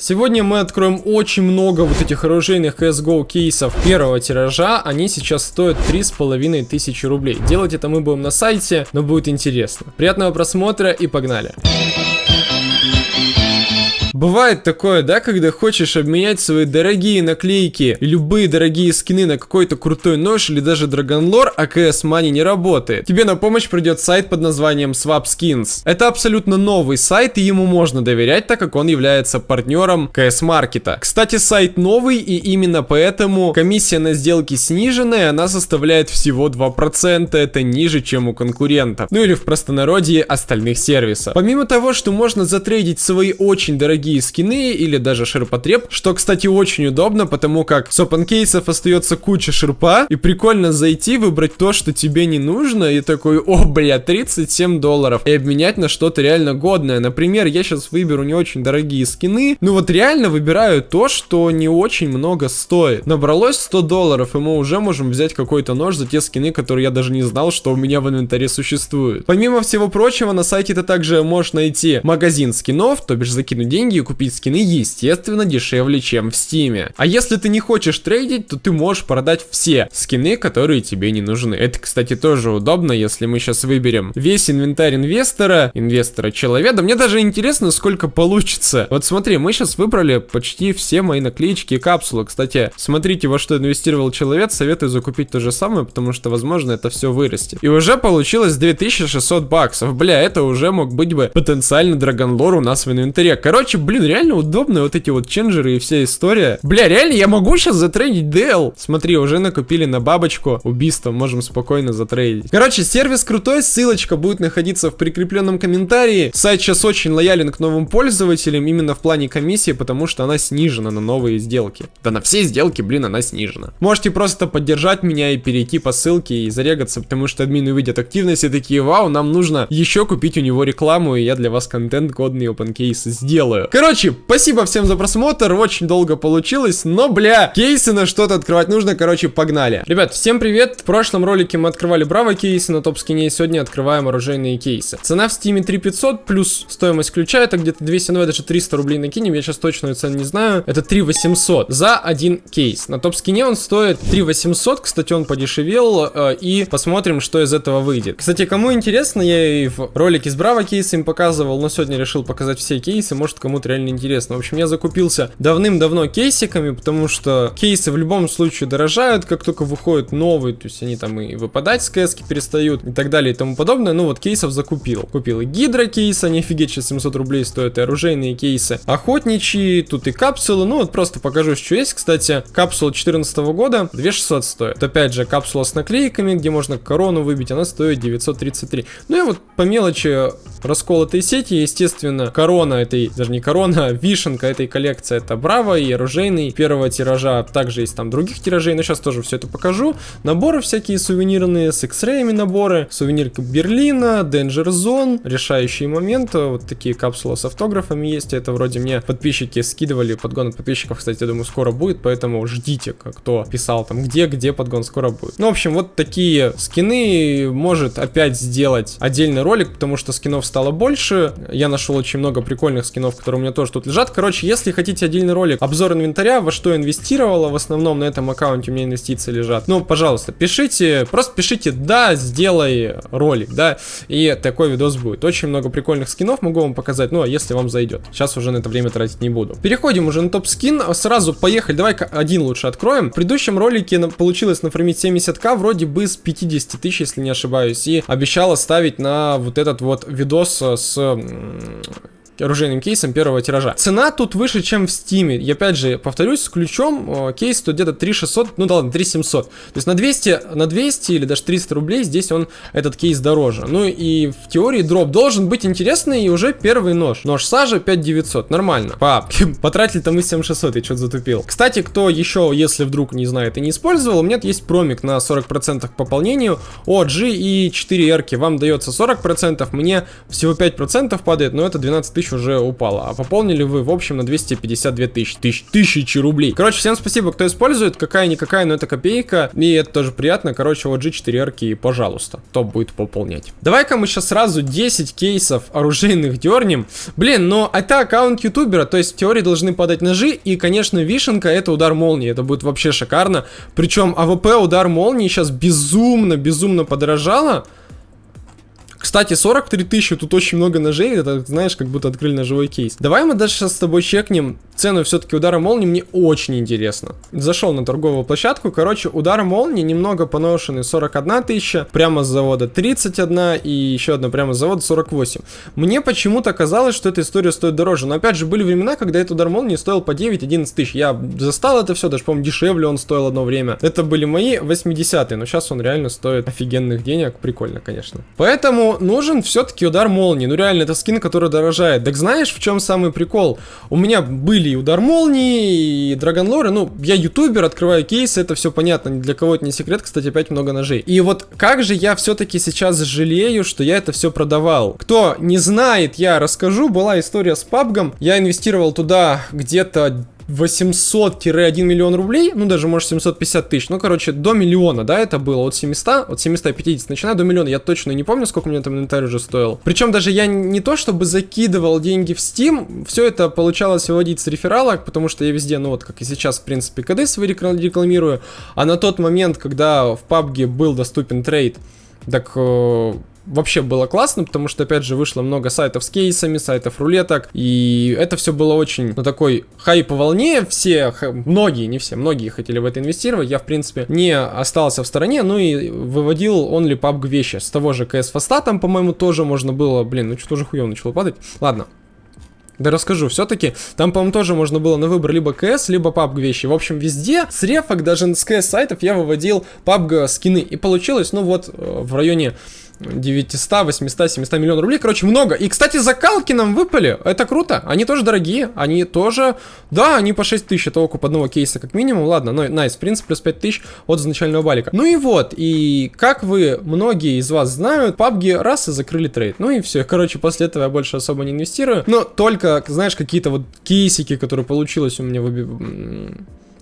Сегодня мы откроем очень много вот этих оружейных CSGO кейсов первого тиража. Они сейчас стоят 3500 рублей. Делать это мы будем на сайте, но будет интересно. Приятного просмотра и погнали. Бывает такое, да, когда хочешь обменять свои дорогие наклейки и любые дорогие скины на какой-то крутой нож или даже драгонлор, а CS Money не работает. Тебе на помощь придет сайт под названием Swap Skins. Это абсолютно новый сайт и ему можно доверять, так как он является партнером CS Маркета. Кстати, сайт новый и именно поэтому комиссия на сделки сниженная, она составляет всего 2%, это ниже, чем у конкурентов. Ну или в простонародье остальных сервисов. Помимо того, что можно затрейдить свои очень дорогие дорогие скины или даже ширпотреб, что, кстати, очень удобно, потому как с open кейсов остается куча ширпа, и прикольно зайти, выбрать то, что тебе не нужно, и такой, о, бля, 37 долларов, и обменять на что-то реально годное. Например, я сейчас выберу не очень дорогие скины, ну вот реально выбираю то, что не очень много стоит. Набралось 100 долларов, и мы уже можем взять какой-то нож за те скины, которые я даже не знал, что у меня в инвентаре существуют. Помимо всего прочего, на сайте ты также можешь найти магазин скинов, то бишь закинуть деньги и купить скины, естественно, дешевле, чем в стиме. А если ты не хочешь трейдить, то ты можешь продать все скины, которые тебе не нужны. Это, кстати, тоже удобно, если мы сейчас выберем весь инвентарь инвестора, инвестора человека. Мне даже интересно, сколько получится. Вот смотри, мы сейчас выбрали почти все мои наклеечки и капсулы. Кстати, смотрите, во что инвестировал человек, советую закупить то же самое, потому что, возможно, это все вырастет. И уже получилось 2600 баксов. Бля, это уже мог быть бы потенциально драгонлор у нас в инвентаре. Короче, блин, реально удобно вот эти вот ченджеры и вся история. Бля, реально, я могу сейчас затрейдить DL. Смотри, уже накупили на бабочку убийство, можем спокойно затрейдить. Короче, сервис крутой, ссылочка будет находиться в прикрепленном комментарии. Сайт сейчас очень лоялен к новым пользователям, именно в плане комиссии, потому что она снижена на новые сделки. Да на все сделки, блин, она снижена. Можете просто поддержать меня и перейти по ссылке и зарегаться, потому что админы увидят активность и такие, вау, нам нужно еще купить у него рекламу, и я для вас контент годный open case сделаю. Короче, спасибо всем за просмотр, очень долго получилось, но, бля, кейсы на что-то открывать нужно, короче, погнали. Ребят, всем привет, в прошлом ролике мы открывали браво кейсы на топ-скине, сегодня открываем оружейные кейсы. Цена в стиме 3500 плюс стоимость ключа, это где-то 200, ну даже 300 рублей накинем, я сейчас точную цену не знаю, это 3800 за один кейс. На топ-скине он стоит 3800, кстати, он подешевел, э, и посмотрим, что из этого выйдет. Кстати, кому интересно, я и в ролике с браво кейсами показывал, но сегодня решил показать все кейсы, может кому-то реально интересно. В общем, я закупился давным-давно кейсиками, потому что кейсы в любом случае дорожают, как только выходят новые, то есть они там и выпадать с кэски перестают и так далее и тому подобное. Ну вот кейсов закупил. Купил и гидро кейсы, они офигеть, сейчас 700 рублей стоят, и оружейные кейсы. Охотничьи, тут и капсулы, ну вот просто покажу, что есть. Кстати, капсула 14 года 2600 стоит. Опять же, капсула с наклейками, где можно корону выбить, она стоит 933. Ну и вот по мелочи расколотые сети, естественно, корона этой, даже не вишенка этой коллекции это Браво и оружейный первого тиража. Также есть там других тиражей, но сейчас тоже все это покажу. Наборы всякие сувенирные, с X-раями наборы, сувенирка Берлина, Danger Zone, решающие моменты, вот такие капсулы с автографами есть, это вроде мне подписчики скидывали, подгон от подписчиков, кстати, я думаю, скоро будет, поэтому ждите, кто писал там, где, где подгон скоро будет. Ну, в общем, вот такие скины может опять сделать отдельный ролик, потому что скинов стало больше, я нашел очень много прикольных скинов, которые у меня тоже тут лежат, короче, если хотите отдельный ролик, обзор инвентаря, во что инвестировала, в основном на этом аккаунте у меня инвестиции лежат, ну, пожалуйста, пишите, просто пишите, да, сделай ролик, да, и такой видос будет. Очень много прикольных скинов могу вам показать, ну, а если вам зайдет. Сейчас уже на это время тратить не буду. Переходим уже на топ-скин, сразу поехали, давай-ка один лучше откроем. В предыдущем ролике получилось нафармить 70к, вроде бы с 50 тысяч, если не ошибаюсь, и обещал оставить на вот этот вот видос с оружейным кейсом первого тиража. Цена тут выше, чем в стиме. И опять же, повторюсь, с ключом кейс тут где-то 3600, ну да ладно, 3700. То есть на 200, на 200 или даже 300 рублей здесь он, этот кейс дороже. Ну и в теории дроп должен быть интересный и уже первый нож. Нож сажа 5900, нормально. Пап, потратили там мы 7600, я что-то затупил. Кстати, кто еще, если вдруг не знает и не использовал, у меня есть промик на 40% к пополнению. OG и 4 эрки вам дается 40%, мне всего 5% падает, но это 12 тысяч тысяч уже упало. А пополнили вы, в общем, на 252 тысячи. Тысяч, тысячи рублей. Короче, всем спасибо, кто использует. Какая-никакая, но это копейка. И это тоже приятно. Короче, вот G4R, пожалуйста, кто будет пополнять. Давай-ка мы сейчас сразу 10 кейсов оружейных дернем. Блин, но это аккаунт ютубера, то есть в теории должны падать ножи. И, конечно, вишенка это удар молнии. Это будет вообще шикарно. Причем АВП удар молнии сейчас безумно, безумно подорожало. Кстати, 43 тысячи, тут очень много ножей, это, знаешь, как будто открыли ножевой кейс. Давай мы даже сейчас с тобой чекнем цену все-таки удара молнии, мне очень интересно. Зашел на торговую площадку, короче, удар молнии немного поношенный, 41 тысяча, прямо с завода 31 и еще одна прямо с завода 48. Мне почему-то казалось, что эта история стоит дороже, но опять же, были времена, когда этот удар молнии стоил по 9-11 тысяч. Я застал это все, даже, по-моему, дешевле он стоил одно время. Это были мои 80-е, но сейчас он реально стоит офигенных денег, прикольно, конечно. Поэтому нужен все-таки удар молнии. Ну реально, это скин, который дорожает. Так знаешь, в чем самый прикол? У меня были и удар молнии, и драгонлоры. Ну, я ютубер, открываю кейсы, это все понятно. Для кого это не секрет, кстати, опять много ножей. И вот как же я все-таки сейчас жалею, что я это все продавал. Кто не знает, я расскажу. Была история с пабгом. Я инвестировал туда где-то 800-1 миллион рублей, ну даже может 750 тысяч, ну короче до миллиона, да, это было от 700, от 750 начиная до миллиона, я точно не помню, сколько мне там инвентарь уже стоил. Причем даже я не то чтобы закидывал деньги в Steam, все это получалось выводить с рефералок, потому что я везде, ну вот как и сейчас, в принципе, коды свои рекламирую, а на тот момент, когда в PUBG был доступен трейд, так э, вообще было классно, потому что, опять же, вышло много сайтов с кейсами, сайтов рулеток, и это все было очень, ну, такой хайп волне, все, многие, не все, многие хотели в это инвестировать, я, в принципе, не остался в стороне, ну и выводил only PUBG вещи, с того же CS фаста там, по-моему, тоже можно было, блин, ну что тоже хуево начало падать, ладно, да расскажу, все-таки там, по-моему, тоже можно было на выбор либо КС, либо PUBG вещи. В общем, везде с рефок, даже с КС сайтов я выводил PUBG скины. И получилось, ну вот, э, в районе 900, 800, 700 миллионов рублей. Короче, много. И, кстати, закалки нам выпали. Это круто. Они тоже дорогие. Они тоже... Да, они по 6 тысяч. Это окуп одного кейса как минимум. Ладно, но nice. В принципе, плюс 5 тысяч от изначального балика. Ну и вот. И как вы, многие из вас знают, PUBG раз и закрыли трейд. Ну и все. Короче, после этого я больше особо не инвестирую. Но только, знаешь, какие-то вот кейсики, которые получилось у меня в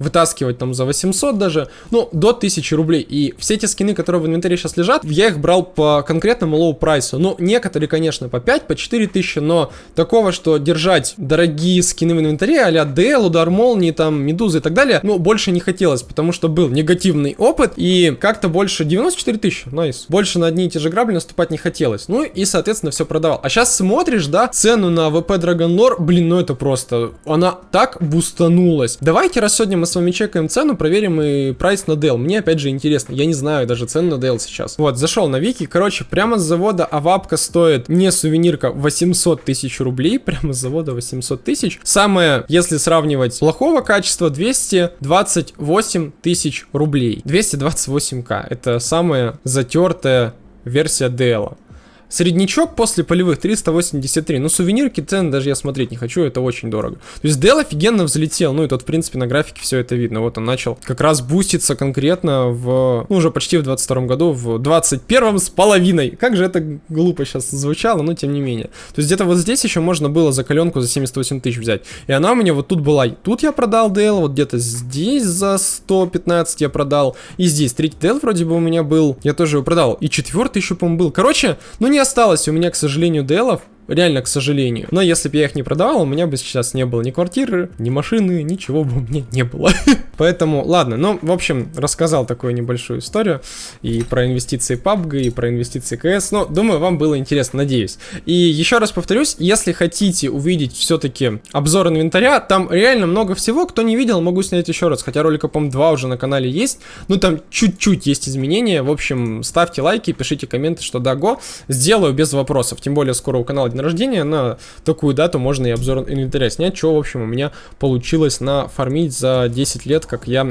вытаскивать там за 800 даже, ну, до 1000 рублей. И все эти скины, которые в инвентаре сейчас лежат, я их брал по конкретному low price у. Ну, некоторые, конечно, по 5, по 4 тысячи, но такого, что держать дорогие скины в инвентаре, а-ля DL, удар молнии, там, медузы и так далее, ну, больше не хотелось, потому что был негативный опыт, и как-то больше 94 тысячи, nice. Больше на одни и те же грабли наступать не хотелось. Ну, и, соответственно, все продавал. А сейчас смотришь, да, цену на АВП Dragon Lore, блин, ну это просто, она так бустанулась. Давайте, раз сегодня мы с вами чекаем цену, проверим и прайс на DL. Мне опять же интересно, я не знаю даже цену на DL сейчас. Вот, зашел на Вики, короче, прямо с завода авапка стоит не сувенирка 800 тысяч рублей, прямо с завода 800 тысяч. Самое, если сравнивать плохого качества, 228 тысяч рублей. 228к, это самая затертая версия Dell. Среднячок после полевых 383. Ну, сувенирки цены даже я смотреть не хочу, это очень дорого. То есть Dell офигенно взлетел. Ну, и тут, в принципе, на графике все это видно. Вот он начал как раз буститься конкретно в... Ну, уже почти в 22 году, в 21 с половиной. Как же это глупо сейчас звучало, но тем не менее. То есть где-то вот здесь еще можно было за коленку за 78 тысяч взять. И она у меня вот тут была. Тут я продал Dell, вот где-то здесь за 115 я продал. И здесь третий Dell вроде бы у меня был. Я тоже его продал. И четвертый еще, по-моему, был. Короче, ну не осталось у меня, к сожалению, делов. Реально, к сожалению. Но если бы я их не продавал, у меня бы сейчас не было ни квартиры, ни машины, ничего бы у меня не было. Поэтому, ладно, ну, в общем, рассказал такую небольшую историю и про инвестиции PUBG, и про инвестиции КС. Но, думаю, вам было интересно, надеюсь. И еще раз повторюсь, если хотите увидеть все-таки обзор инвентаря, там реально много всего. Кто не видел, могу снять еще раз. Хотя ролика, по-моему, два уже на канале есть. Ну, там чуть-чуть есть изменения. В общем, ставьте лайки, пишите комменты, что да, го. Сделаю без вопросов. Тем более, скоро у канала день рождения, на такую дату можно и обзор инвентаря снять, что, в общем, у меня получилось нафармить за 10 лет, как я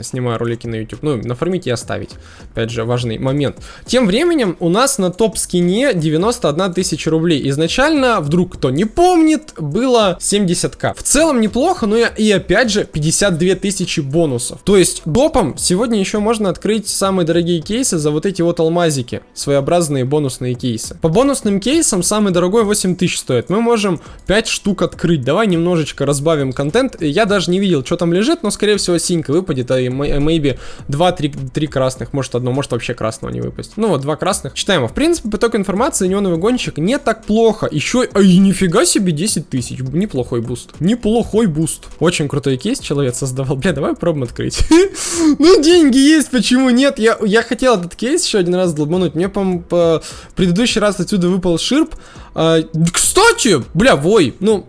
снимаю ролики на YouTube. Ну, нафармить и оставить. Опять же, важный момент. Тем временем у нас на топ-скине 91 тысяча рублей. Изначально, вдруг кто не помнит, было 70к. В целом неплохо, но и опять же 52 тысячи бонусов. То есть допом сегодня еще можно открыть самые дорогие кейсы за вот эти вот алмазики. Своеобразные бонусные кейсы. По бонусным кейсам самый дорогой 8000 стоит. Мы можем 5 штук открыть. Давай немножечко разбавим контент. Я даже не видел, что там лежит, но, скорее всего, синька выпадет, а maybe 2-3 красных, может одно, может вообще красного не выпасть. Ну вот, два красных. Читаем. В принципе, поток информации, неоновый гонщик не так плохо. Еще, ай, нифига себе, 10 тысяч. Неплохой буст. Неплохой буст. Очень крутой кейс человек создавал. Бля, давай попробуем открыть. Ну, деньги есть, почему нет? Я, я хотел этот кейс еще один раз долбануть. Мне, по-моему, по предыдущий раз отсюда выпал ширп. А, кстати, бля, вой. Ну,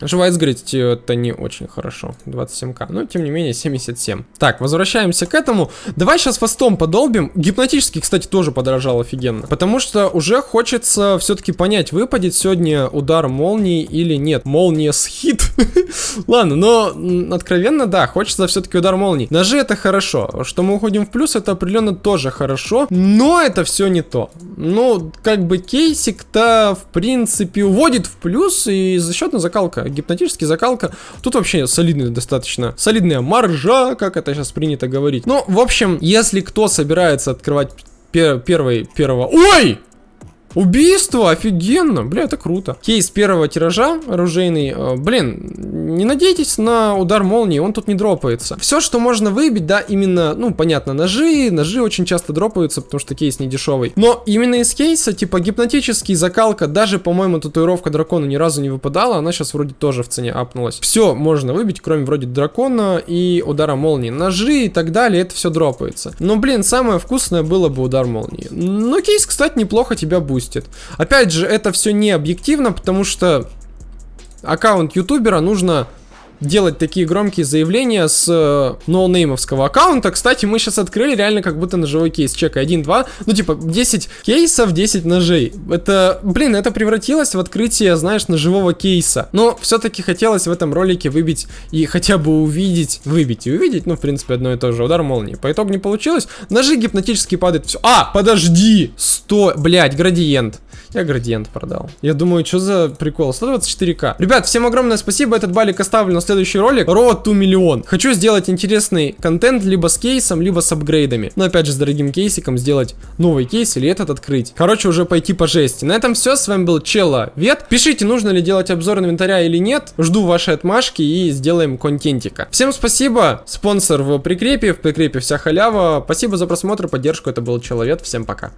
Живая сгореть это не очень хорошо. 27к. Но тем не менее 77. Так, возвращаемся к этому. Давай сейчас фастом подолбим. Гипнотический, кстати, тоже подорожал офигенно. Потому что уже хочется все-таки понять, выпадет сегодня удар молнии или нет. Молния с хит. Ладно, но откровенно, да, хочется все-таки удар молнии. Ножи это хорошо. Что мы уходим в плюс, это определенно тоже хорошо. Но это все не то. Ну, как бы кейсик-то, в принципе, уводит в плюс и за счет на закалка гипнотический, закалка. Тут вообще солидный достаточно. Солидная маржа, как это сейчас принято говорить. Ну, в общем, если кто собирается открывать пер первый, первого... Ой! Убийство, офигенно, бля, это круто. Кейс первого тиража оружейный, э, блин, не надейтесь на удар молнии, он тут не дропается. Все, что можно выбить, да, именно, ну, понятно, ножи, ножи очень часто дропаются, потому что кейс не дешевый. Но именно из кейса, типа гипнотический, закалка, даже, по-моему, татуировка дракона ни разу не выпадала, она сейчас вроде тоже в цене апнулась. Все можно выбить, кроме вроде дракона и удара молнии. Ножи и так далее, это все дропается. Но, блин, самое вкусное было бы удар молнии. Но кейс, кстати, неплохо тебя будет запустит. Опять же, это все не объективно, потому что аккаунт ютубера нужно делать такие громкие заявления с э, ноунеймовского аккаунта. Кстати, мы сейчас открыли реально как будто ножевой кейс. Чекай, 1, 2, ну типа 10 кейсов, 10 ножей. Это, блин, это превратилось в открытие, знаешь, ножевого кейса. Но все-таки хотелось в этом ролике выбить и хотя бы увидеть, выбить и увидеть, ну, в принципе, одно и то же. Удар молнии. По итогу не получилось. Ножи гипнотически падают. Все. А, подожди! 100, блядь, градиент. Я градиент продал. Я думаю, что за прикол? 124к. Ребят, всем огромное спасибо. Этот балик оставлю на следующий ролик. Road to миллион. Хочу сделать интересный контент либо с кейсом, либо с апгрейдами. Но опять же, с дорогим кейсиком сделать новый кейс или этот открыть. Короче, уже пойти по жести. На этом все. С вами был Челла Вет. Пишите, нужно ли делать обзор инвентаря или нет. Жду ваши отмашки и сделаем контентика. Всем спасибо. Спонсор в прикрепе. В прикрепе вся халява. Спасибо за просмотр, поддержку. Это был Человек. Всем пока.